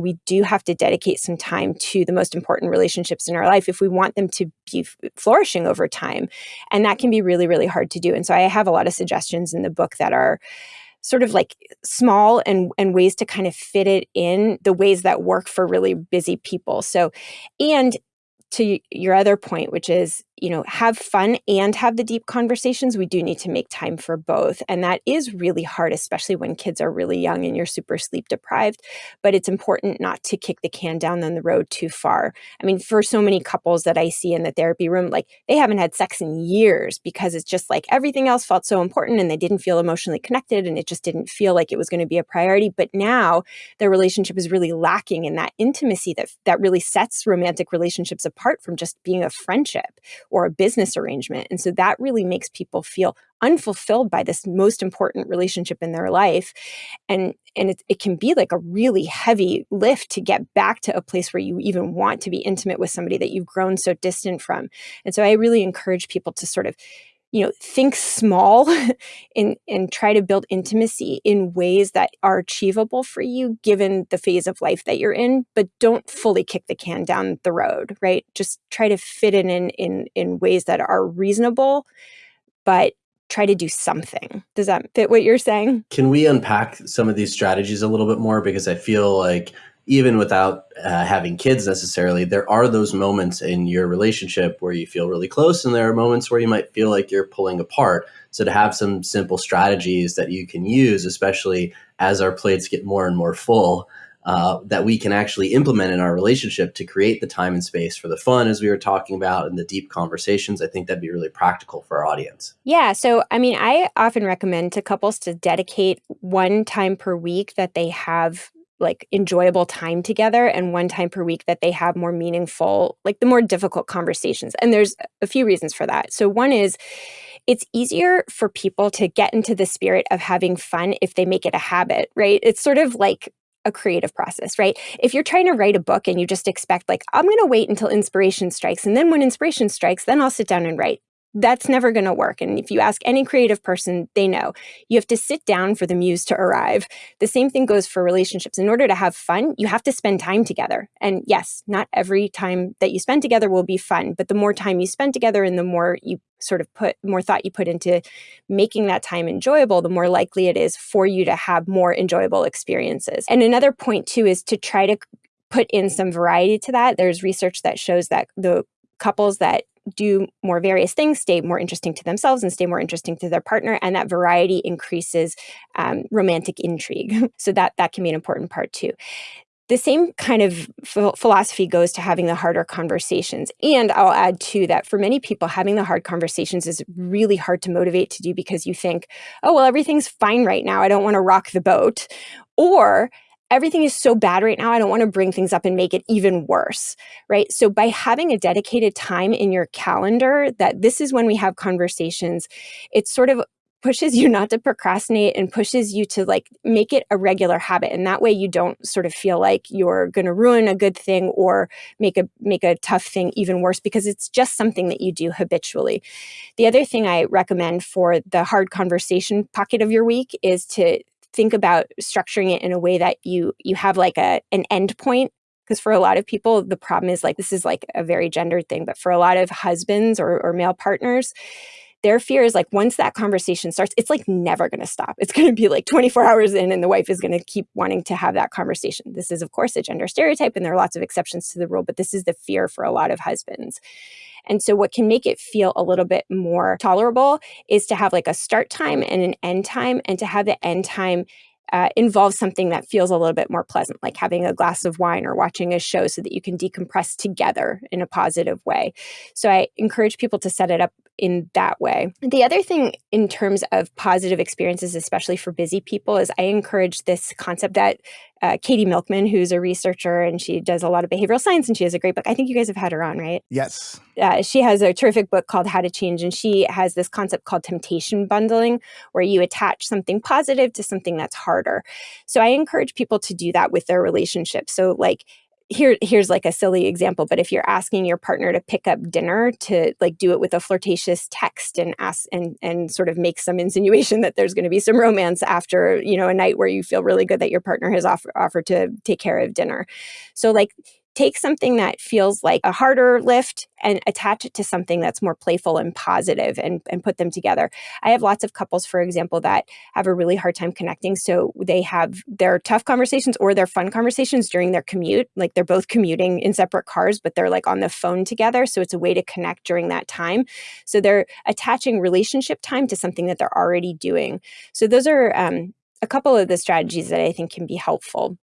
we do have to dedicate some time to the most important relationships in our life if we want them to be flourishing over time. And that can be really, really hard to do. And so I have a lot of suggestions in the book that are sort of like small and, and ways to kind of fit it in the ways that work for really busy people. So, and to your other point, which is you know, have fun and have the deep conversations, we do need to make time for both. And that is really hard, especially when kids are really young and you're super sleep deprived. But it's important not to kick the can down the road too far. I mean, for so many couples that I see in the therapy room, like they haven't had sex in years because it's just like everything else felt so important and they didn't feel emotionally connected and it just didn't feel like it was going to be a priority. But now their relationship is really lacking in that intimacy that, that really sets romantic relationships apart from just being a friendship or a business arrangement. And so that really makes people feel unfulfilled by this most important relationship in their life. And, and it, it can be like a really heavy lift to get back to a place where you even want to be intimate with somebody that you've grown so distant from. And so I really encourage people to sort of you know, think small and, and try to build intimacy in ways that are achievable for you given the phase of life that you're in, but don't fully kick the can down the road, right? Just try to fit it in in, in ways that are reasonable, but try to do something. Does that fit what you're saying? Can we unpack some of these strategies a little bit more? Because I feel like even without uh, having kids necessarily, there are those moments in your relationship where you feel really close, and there are moments where you might feel like you're pulling apart. So, to have some simple strategies that you can use, especially as our plates get more and more full, uh, that we can actually implement in our relationship to create the time and space for the fun, as we were talking about, and the deep conversations. I think that'd be really practical for our audience. Yeah. So, I mean, I often recommend to couples to dedicate one time per week that they have like enjoyable time together and one time per week that they have more meaningful, like the more difficult conversations. And there's a few reasons for that. So one is it's easier for people to get into the spirit of having fun if they make it a habit, right? It's sort of like a creative process, right? If you're trying to write a book and you just expect like, I'm going to wait until inspiration strikes. And then when inspiration strikes, then I'll sit down and write that's never going to work. And if you ask any creative person, they know you have to sit down for the muse to arrive. The same thing goes for relationships. In order to have fun, you have to spend time together. And yes, not every time that you spend together will be fun, but the more time you spend together and the more you sort of put more thought you put into making that time enjoyable, the more likely it is for you to have more enjoyable experiences. And another point too is to try to put in some variety to that. There's research that shows that the couples that do more various things, stay more interesting to themselves and stay more interesting to their partner, and that variety increases um, romantic intrigue. so that that can be an important part too. The same kind of philosophy goes to having the harder conversations. And I'll add too that for many people, having the hard conversations is really hard to motivate to do because you think, oh, well, everything's fine right now. I don't want to rock the boat. Or everything is so bad right now. I don't want to bring things up and make it even worse, right? So by having a dedicated time in your calendar that this is when we have conversations, it sort of pushes you not to procrastinate and pushes you to like make it a regular habit and that way you don't sort of feel like you're going to ruin a good thing or make a make a tough thing even worse because it's just something that you do habitually the other thing i recommend for the hard conversation pocket of your week is to think about structuring it in a way that you you have like a an end point. Because for a lot of people the problem is like this is like a very gendered thing but for a lot of husbands or, or male partners their fear is like once that conversation starts it's like never going to stop. It's going to be like 24 hours in and the wife is going to keep wanting to have that conversation. This is of course a gender stereotype and there are lots of exceptions to the rule but this is the fear for a lot of husbands. And so what can make it feel a little bit more tolerable is to have like a start time and an end time and to have the end time uh, involves something that feels a little bit more pleasant, like having a glass of wine or watching a show so that you can decompress together in a positive way. So I encourage people to set it up in that way. The other thing in terms of positive experiences, especially for busy people, is I encourage this concept that uh, Katie Milkman, who's a researcher and she does a lot of behavioral science and she has a great book. I think you guys have had her on, right? Yes. Uh, she has a terrific book called How to Change, and she has this concept called temptation bundling, where you attach something positive to something that's harder. So I encourage people to do that with their relationships. So, like, here here's like a silly example but if you're asking your partner to pick up dinner to like do it with a flirtatious text and ask and and sort of make some insinuation that there's going to be some romance after you know a night where you feel really good that your partner has offer, offered to take care of dinner. So like take something that feels like a harder lift and attach it to something that's more playful and positive and, and put them together. I have lots of couples, for example, that have a really hard time connecting. So they have their tough conversations or their fun conversations during their commute. Like they're both commuting in separate cars, but they're like on the phone together. So it's a way to connect during that time. So they're attaching relationship time to something that they're already doing. So those are um, a couple of the strategies that I think can be helpful.